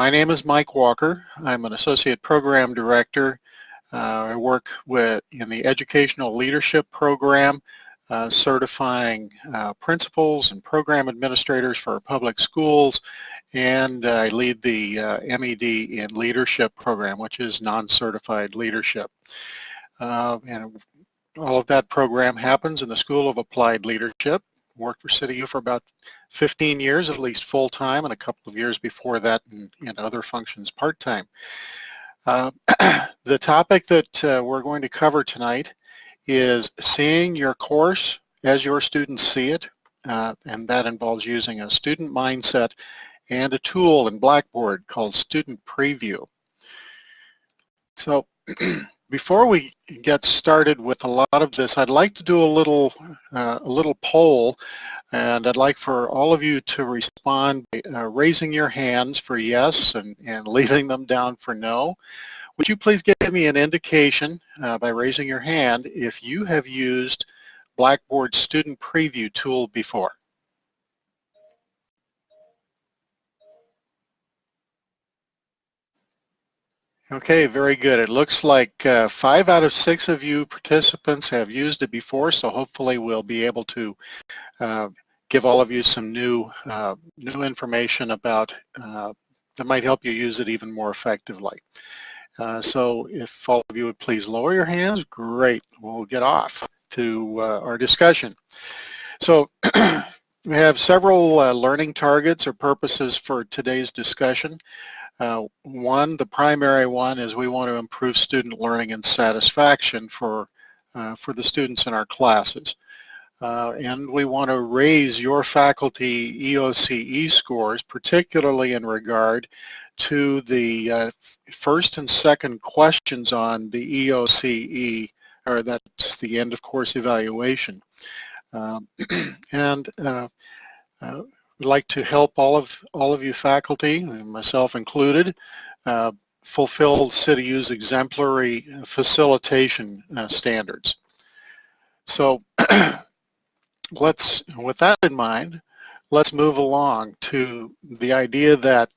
my name is Mike Walker. I'm an Associate Program Director. Uh, I work with in the Educational Leadership Program, uh, certifying uh, principals and program administrators for public schools, and I lead the uh, MED in Leadership Program, which is non-certified leadership. Uh, and all of that program happens in the School of Applied Leadership. Worked for CityU for about 15 years, at least full-time, and a couple of years before that in, other functions part-time. Uh, the topic that uh, we're going to cover tonight is seeing your course as your students see it, uh, and that involves using a student mindset and a tool in Blackboard called Student Preview. So before we get started with a lot of this, I'd like to do a little, uh, a little poll, and I'd like for all of you to respond by uh, raising your hands for yes and, and leaving them down for no. Would you please give me an indication uh, by raising your hand if you have used Blackboard Student Preview tool before? Okay, very good. It looks like uh, five out of six of you participants have used it before, so hopefully we'll be able to uh, give all of you some new uh, new information about uh, that might help you use it even more effectively. Uh, so if all of you would please lower your hands, great. We'll get off to uh, our discussion. So we have several learning targets or purposes for today's discussion. Uh, one, the primary one is we want to improve student learning and satisfaction for, uh, for the students in our classes. Uh, and we want to raise your faculty EOCE scores, particularly in regard to the uh, first and second questions on the EOCE, or that's the end of course evaluation. Um, and uh, uh, We'd like to help all of all of you faculty, myself included, uh, fulfill CityU's exemplary facilitation uh, standards. So let's, with that in mind, let's move along to the idea that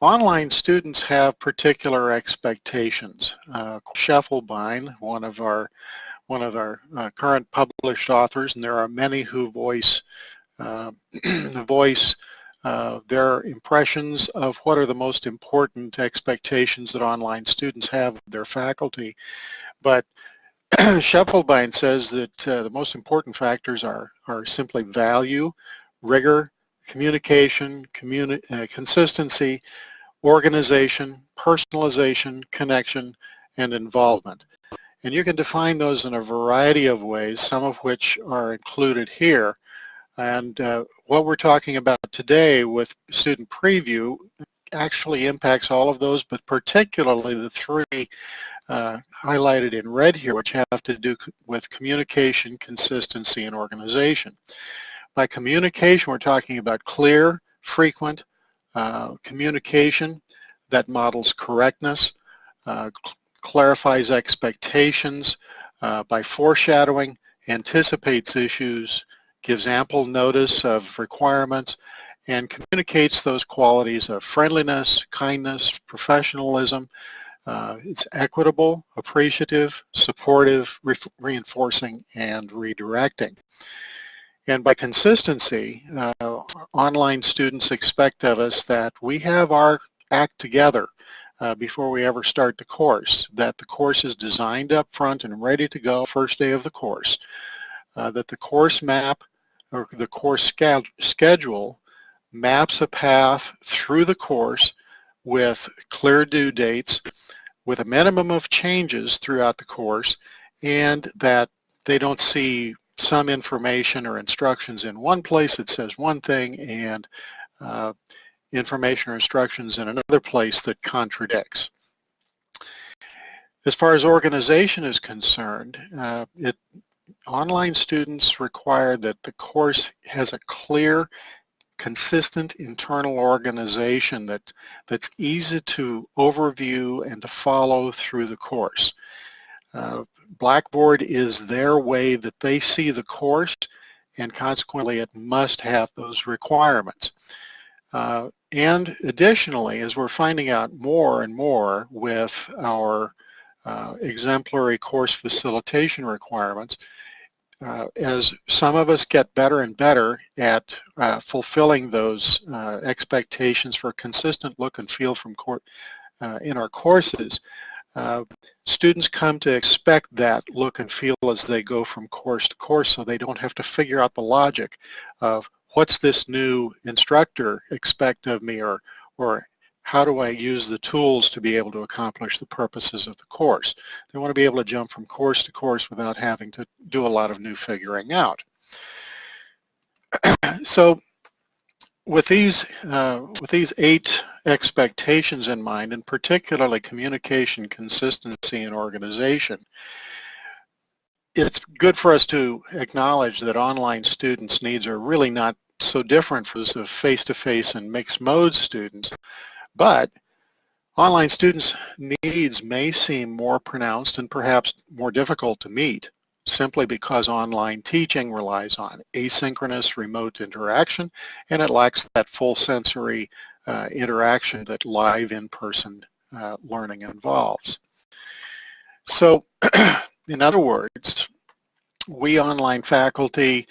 online students have particular expectations. Uh, Scheffelbein, one of our one of our uh, current published authors, and there are many who voice voice uh, their impressions of what are the most important expectations that online students have of their faculty. But Scheffelbein says that uh, the most important factors are, are simply value, rigor, communication, communi uh, consistency, organization, personalization, connection, and involvement. And you can define those in a variety of ways, some of which are included here. And uh, what we're talking about today with student preview actually impacts all of those, but particularly the three uh, highlighted in red here, which have to do with communication, consistency, and organization. By communication, we're talking about clear, frequent uh, communication that models correctness, uh, clarifies expectations uh, by foreshadowing, anticipates issues, gives ample notice of requirements, and communicates those qualities of friendliness, kindness, professionalism. Uh, it's equitable, appreciative, supportive, re reinforcing, and redirecting. And by consistency, uh, online students expect of us that we have our act together uh, before we ever start the course, that the course is designed up front and ready to go first day of the course, uh, that the course map or the course schedule maps a path through the course with clear due dates with a minimum of changes throughout the course and that they don't see some information or instructions in one place that says one thing and uh, information or instructions in another place that contradicts. As far as organization is concerned, uh, it online students require that the course has a clear, consistent internal organization that, that's easy to overview and to follow through the course. Uh, Blackboard is their way that they see the course and consequently it must have those requirements. Uh, and additionally, as we're finding out more and more with our uh, exemplary course facilitation requirements, uh, as some of us get better and better at uh, fulfilling those uh, expectations for a consistent look and feel from court uh, in our courses, uh, students come to expect that look and feel as they go from course to course so they don't have to figure out the logic of what's this new instructor expect of me or, or how do I use the tools to be able to accomplish the purposes of the course. They want to be able to jump from course to course without having to do a lot of new figuring out. so with these, uh, with these eight expectations in mind, and particularly communication, consistency, and organization, it's good for us to acknowledge that online students' needs are really not so different from those of face-to-face -face and mixed mode students, but online students' needs may seem more pronounced and perhaps more difficult to meet simply because online teaching relies on asynchronous remote interaction and it lacks that full sensory uh, interaction that live in-person uh, learning involves. So in other words, we online faculty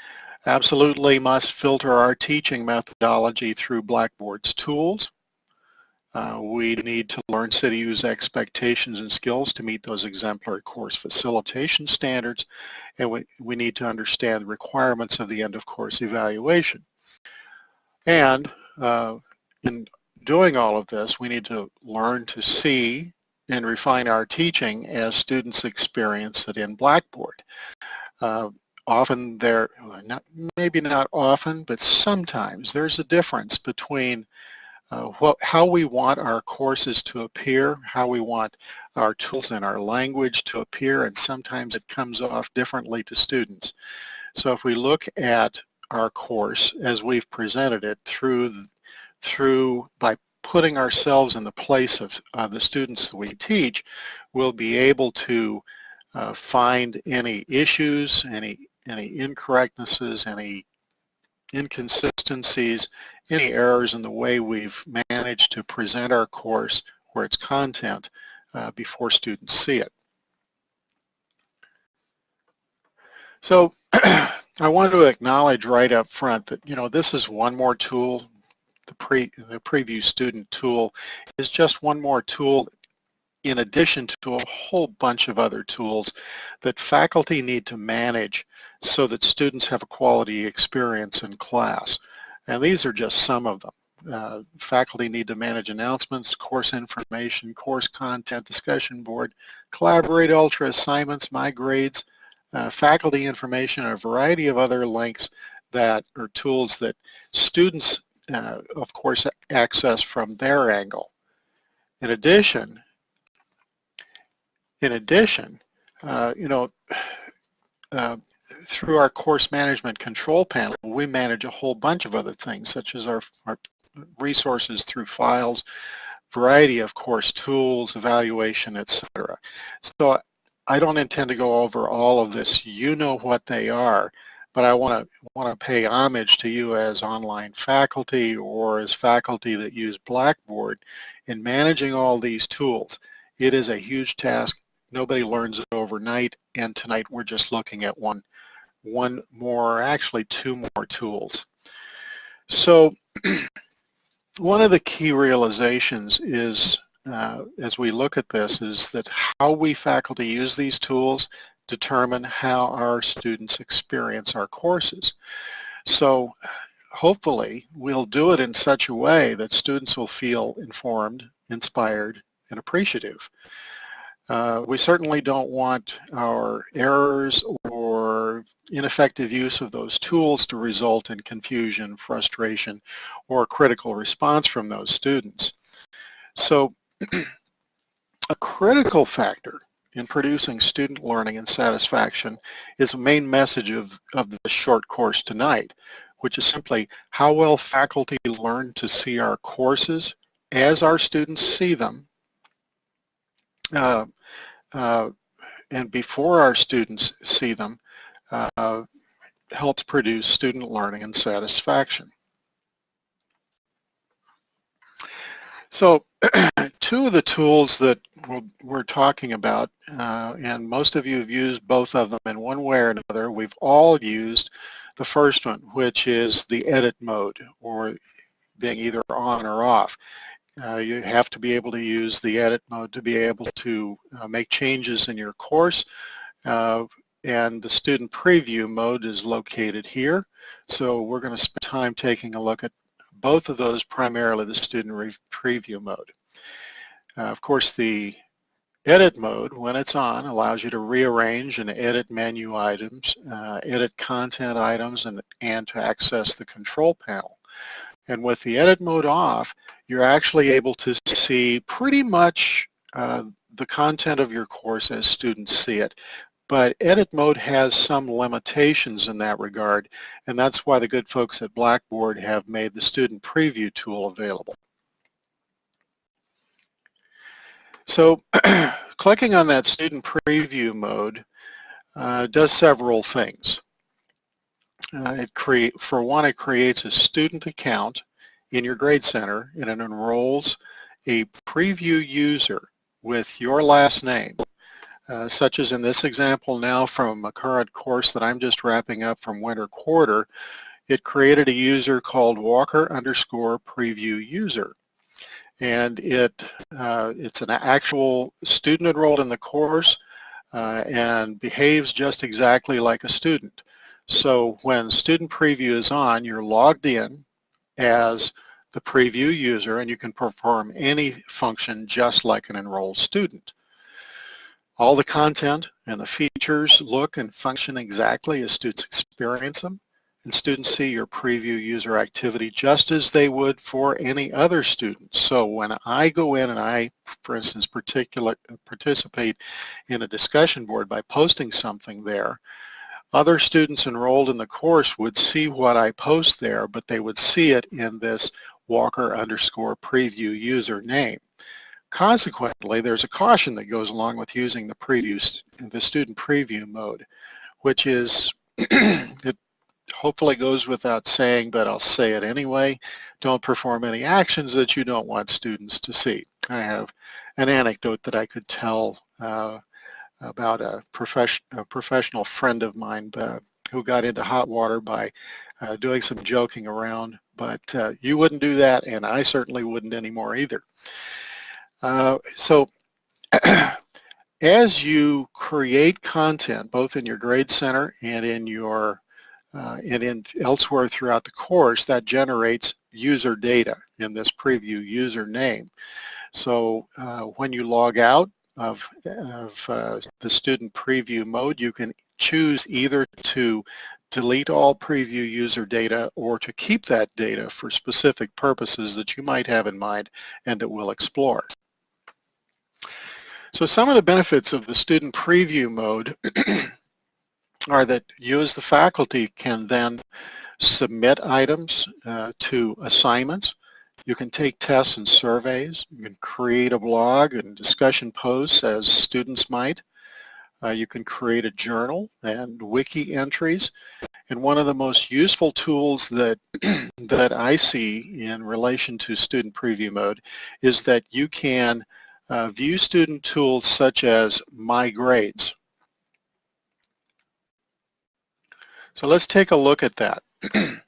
absolutely must filter our teaching methodology through Blackboard's tools uh, we need to learn CityU's expectations and skills to meet those exemplary course facilitation standards, and we, we need to understand the requirements of the end of course evaluation. And uh, in doing all of this, we need to learn to see and refine our teaching as students experience it in Blackboard. Uh, often there, not, maybe not often, but sometimes there's a difference between uh, what, how we want our courses to appear, how we want our tools and our language to appear, and sometimes it comes off differently to students. So if we look at our course as we've presented it through, through by putting ourselves in the place of uh, the students that we teach, we'll be able to uh, find any issues, any, any incorrectnesses, any inconsistencies, any errors in the way we've managed to present our course or its content uh, before students see it. So I wanted to acknowledge right up front that, you know, this is one more tool. The, pre, the preview student tool is just one more tool in addition to a whole bunch of other tools that faculty need to manage so that students have a quality experience in class. And these are just some of them. Uh, faculty need to manage announcements, course information, course content, discussion board, collaborate ultra assignments, my grades, uh, faculty information, and a variety of other links that are tools that students, uh, of course, access from their angle. In addition, in addition, uh, you know, uh, through our course management control panel, we manage a whole bunch of other things, such as our, our resources through files, variety of course tools, evaluation, etc. So I don't intend to go over all of this. You know what they are, but I want to want to pay homage to you as online faculty or as faculty that use Blackboard in managing all these tools. It is a huge task. Nobody learns it overnight, and tonight we're just looking at one one more, actually two more tools. So one of the key realizations is, uh, as we look at this, is that how we faculty use these tools determine how our students experience our courses. So hopefully we'll do it in such a way that students will feel informed, inspired, and appreciative. Uh, we certainly don't want our errors or ineffective use of those tools to result in confusion, frustration, or critical response from those students. So a critical factor in producing student learning and satisfaction is the main message of, of the short course tonight, which is simply how well faculty learn to see our courses as our students see them uh, uh, and before our students see them uh, helps produce student learning and satisfaction. So two of the tools that we're talking about, uh, and most of you have used both of them in one way or another, we've all used the first one, which is the edit mode, or being either on or off. Uh, you have to be able to use the edit mode to be able to uh, make changes in your course. Uh, and the student preview mode is located here. So we're going to spend time taking a look at both of those, primarily the student preview mode. Uh, of course, the edit mode, when it's on, allows you to rearrange and edit menu items, uh, edit content items, and, and to access the control panel. And with the edit mode off, you're actually able to see pretty much uh, the content of your course as students see it. But edit mode has some limitations in that regard, and that's why the good folks at Blackboard have made the student preview tool available. So clicking on that student preview mode uh, does several things. Uh, it create, for one, it creates a student account in your Grade Center and it enrolls a preview user with your last name uh, such as in this example now from a current course that I'm just wrapping up from winter quarter, it created a user called Walker underscore preview user. And it uh, it's an actual student enrolled in the course uh, and behaves just exactly like a student. So when student preview is on, you're logged in as the preview user and you can perform any function just like an enrolled student. All the content and the features look and function exactly as students experience them and students see your preview user activity just as they would for any other student. So when I go in and I, for instance, particular, participate in a discussion board by posting something there, other students enrolled in the course would see what I post there, but they would see it in this Walker underscore preview user name. Consequently, there's a caution that goes along with using the preview, the student preview mode, which is, it hopefully goes without saying, but I'll say it anyway, don't perform any actions that you don't want students to see. I have an anecdote that I could tell uh, about a, profession, a, professional friend of mine uh, who got into hot water by uh, doing some joking around, but uh, you wouldn't do that, and I certainly wouldn't anymore either. Uh, so as you create content, both in your Grade Center and in your uh, and in elsewhere throughout the course, that generates user data in this preview username. So uh, when you log out of, of uh, the student preview mode, you can choose either to delete all preview user data or to keep that data for specific purposes that you might have in mind and that we'll explore. So some of the benefits of the student preview mode are that you as the faculty can then submit items uh, to assignments. You can take tests and surveys. You can create a blog and discussion posts as students might. Uh, you can create a journal and wiki entries. And one of the most useful tools that, that I see in relation to student preview mode is that you can uh, view student tools such as My Grades. So let's take a look at that.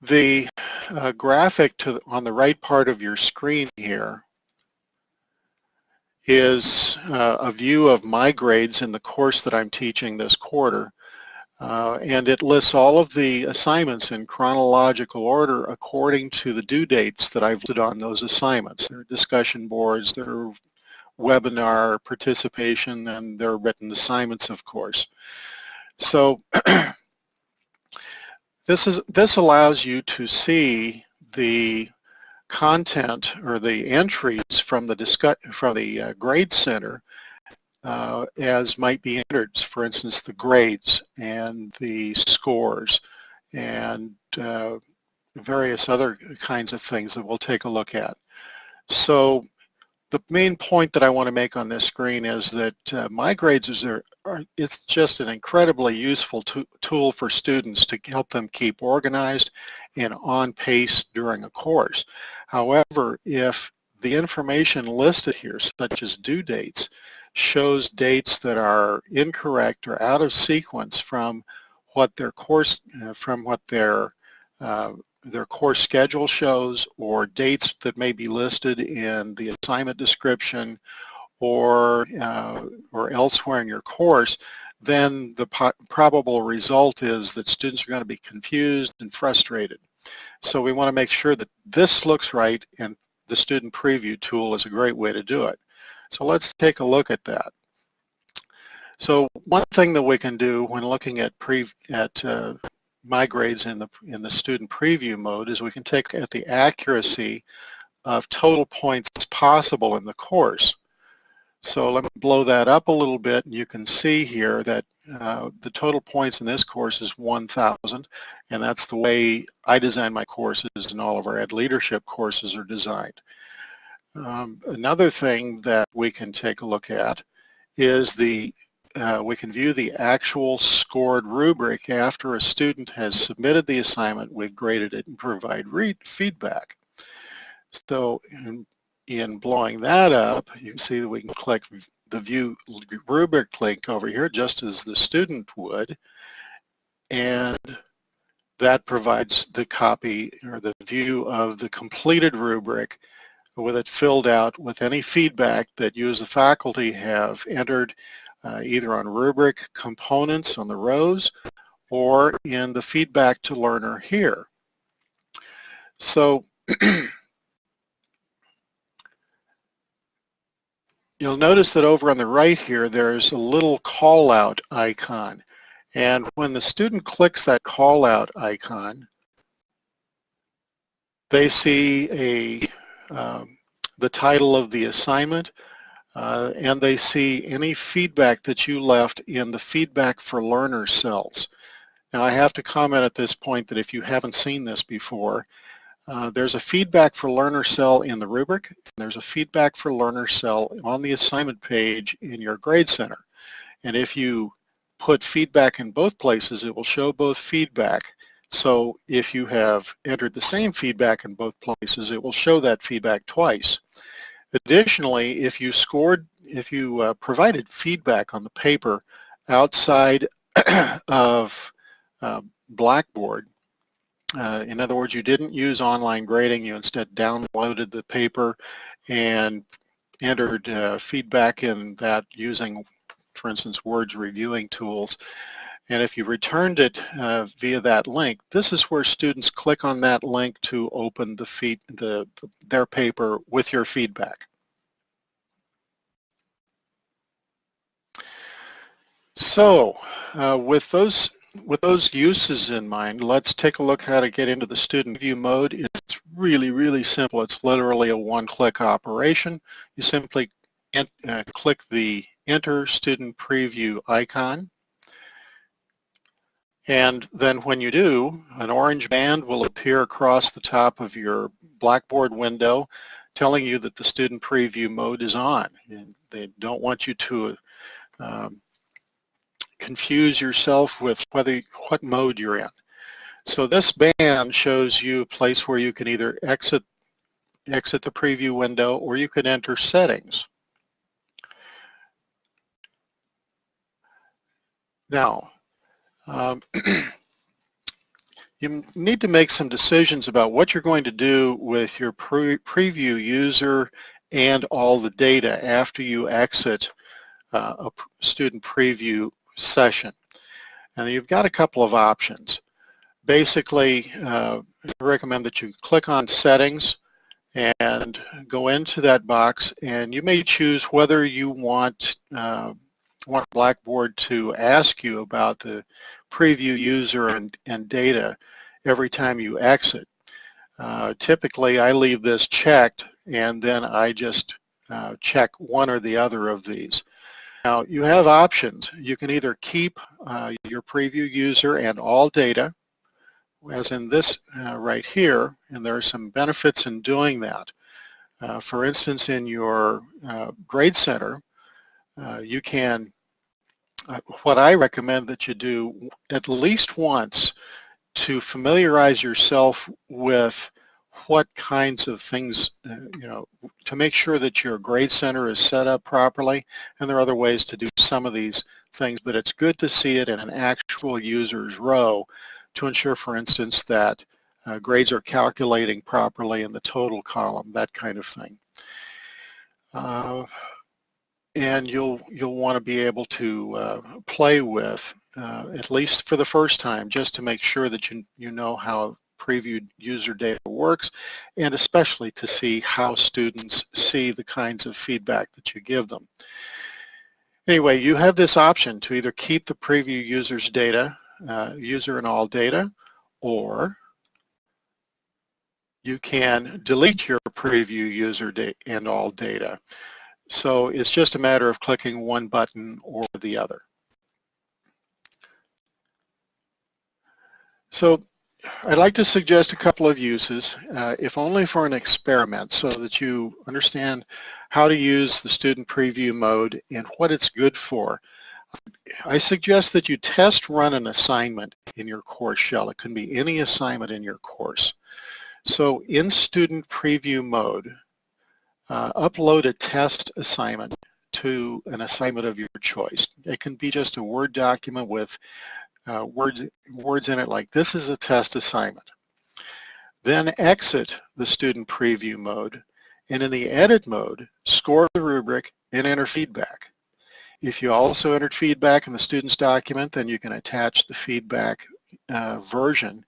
the uh, graphic to, on the right part of your screen here is uh, a view of my grades in the course that I'm teaching this quarter. Uh, and it lists all of the assignments in chronological order according to the due dates that I've listed on those assignments. There are discussion boards, there are webinar participation, and there are written assignments, of course. So this is this allows you to see the content or the entries from the from the uh, grade center uh, as might be entered, for instance, the grades and the scores and uh, various other kinds of things that we'll take a look at. So the main point that I want to make on this screen is that uh, My Grades is are, it's just an incredibly useful tool for students to help them keep organized and on pace during a course. However, if the information listed here, such as due dates, shows dates that are incorrect or out of sequence from what their course, uh, from what their uh, their course schedule shows or dates that may be listed in the assignment description or uh, or elsewhere in your course, then the probable result is that students are going to be confused and frustrated. So we want to make sure that this looks right and the student preview tool is a great way to do it. So let's take a look at that. So one thing that we can do when looking at pre at uh, my grades in the in the student preview mode is we can take at the accuracy of total points possible in the course. So let me blow that up a little bit and you can see here that uh, the total points in this course is 1,000 and that's the way I design my courses and all of our Ed Leadership courses are designed. Um, another thing that we can take a look at is the uh, we can view the actual scored rubric after a student has submitted the assignment, we've graded it and provide feedback. So in, in blowing that up, you can see that we can click the view rubric link over here just as the student would and that provides the copy or the view of the completed rubric with it filled out with any feedback that you as a faculty have entered uh, either on rubric components on the rows or in the feedback to learner here. So you'll notice that over on the right here there's a little call out icon and when the student clicks that call out icon they see a um, the title of the assignment uh, and they see any feedback that you left in the feedback for learner cells. Now I have to comment at this point that if you haven't seen this before, uh, there's a feedback for learner cell in the rubric, there's a feedback for learner cell on the assignment page in your grade center. And if you put feedback in both places, it will show both feedback. So if you have entered the same feedback in both places, it will show that feedback twice. Additionally, if you scored, if you uh, provided feedback on the paper outside of uh, Blackboard, uh, in other words, you didn't use online grading, you instead downloaded the paper and entered uh, feedback in that using, for instance, Word's reviewing tools, and if you returned it uh, via that link, this is where students click on that link to open the feed, the, the, their paper with your feedback. So uh, with those with those uses in mind, let's take a look how to get into the student view mode. It's really, really simple. It's literally a one-click operation. You simply uh, click the Enter Student Preview icon and then when you do, an orange band will appear across the top of your Blackboard window telling you that the student preview mode is on. And they don't want you to um, confuse yourself with whether what mode you're in. So this band shows you a place where you can either exit exit the preview window or you can enter settings. Now, um, you need to make some decisions about what you're going to do with your pre preview user and all the data after you exit uh, a student preview session. And you've got a couple of options. Basically, uh, I recommend that you click on settings and go into that box and you may choose whether you want uh, want Blackboard to ask you about the preview user and, and data every time you exit. Uh, typically, I leave this checked and then I just uh, check one or the other of these. Now, you have options. You can either keep uh, your preview user and all data, as in this uh, right here, and there are some benefits in doing that. Uh, for instance, in your uh, grade center, you can what I recommend that you do at least once to familiarize yourself with what kinds of things, uh, you know, to make sure that your grade center is set up properly. And there are other ways to do some of these things, but it's good to see it in an actual user's row to ensure, for instance, that uh, grades are calculating properly in the total column, that kind of thing. Uh, and you'll you'll want to be able to uh, play with uh, at least for the first time just to make sure that you you know how previewed user data works and especially to see how students see the kinds of feedback that you give them. Anyway, you have this option to either keep the preview user's data, uh, user and all data, or you can delete your preview user data and all data. So it's just a matter of clicking one button or the other. So I'd like to suggest a couple of uses, uh, if only for an experiment, so that you understand how to use the student preview mode and what it's good for. I suggest that you test run an assignment in your course shell. It can be any assignment in your course. So in student preview mode, uh, upload a test assignment to an assignment of your choice. It can be just a Word document with uh, words, words in it like this is a test assignment. Then exit the student preview mode and in the edit mode, score the rubric and enter feedback. If you also entered feedback in the student's document, then you can attach the feedback uh, version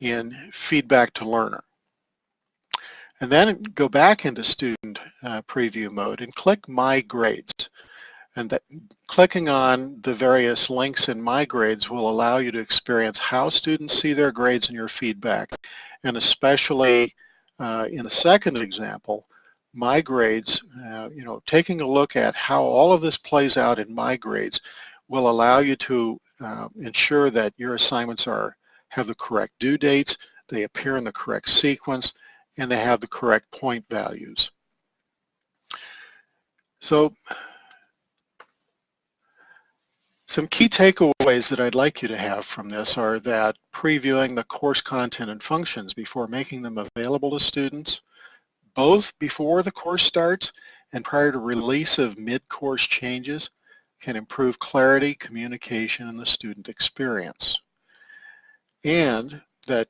in feedback to learner. And then go back into student uh, preview mode and click My Grades. And that, clicking on the various links in My Grades will allow you to experience how students see their grades and your feedback. And especially uh, in the second example, My Grades, uh, you know, taking a look at how all of this plays out in My Grades will allow you to uh, ensure that your assignments are have the correct due dates, they appear in the correct sequence, and they have the correct point values. So some key takeaways that I'd like you to have from this are that previewing the course content and functions before making them available to students, both before the course starts and prior to release of mid-course changes can improve clarity, communication, and the student experience. And that,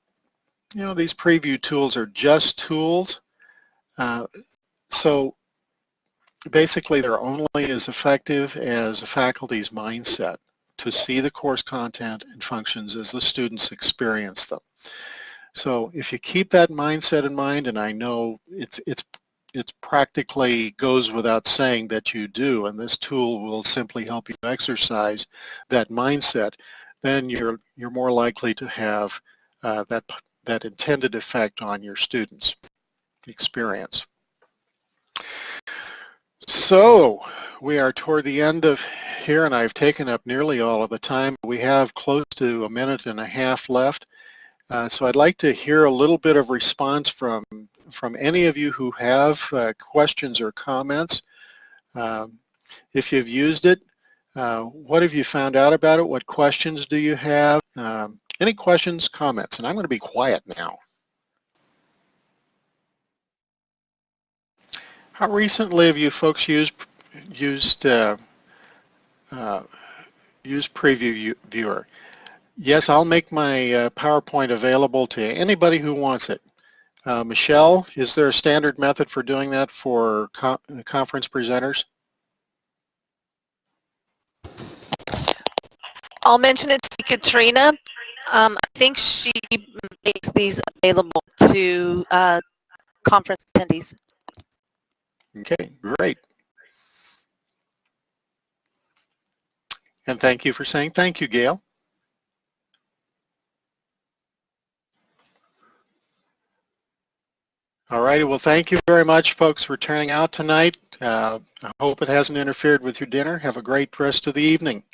you know, these preview tools are just tools. Uh, so basically they're only as effective as a faculty's mindset to see the course content and functions as the students experience them. So if you keep that mindset in mind, and I know it's, it's, it's practically goes without saying that you do, and this tool will simply help you exercise that mindset, then you're, you're more likely to have uh, that, that intended effect on your students' experience. So we are toward the end of here and I've taken up nearly all of the time. We have close to a minute and a half left. Uh, so I'd like to hear a little bit of response from, from any of you who have uh, questions or comments. Um, if you've used it, uh, what have you found out about it? What questions do you have? Um, any questions, comments? And I'm going to be quiet now. How recently have you folks used used uh, uh, used Preview Viewer? Yes, I'll make my uh, PowerPoint available to anybody who wants it. Uh, Michelle, is there a standard method for doing that for co conference presenters? I'll mention it to Katrina. Um, I think she makes these available to uh, conference attendees. Okay, great. And thank you for saying thank you, Gail. All righty, well thank you very much folks for turning out tonight. Uh, I hope it hasn't interfered with your dinner. Have a great rest of the evening.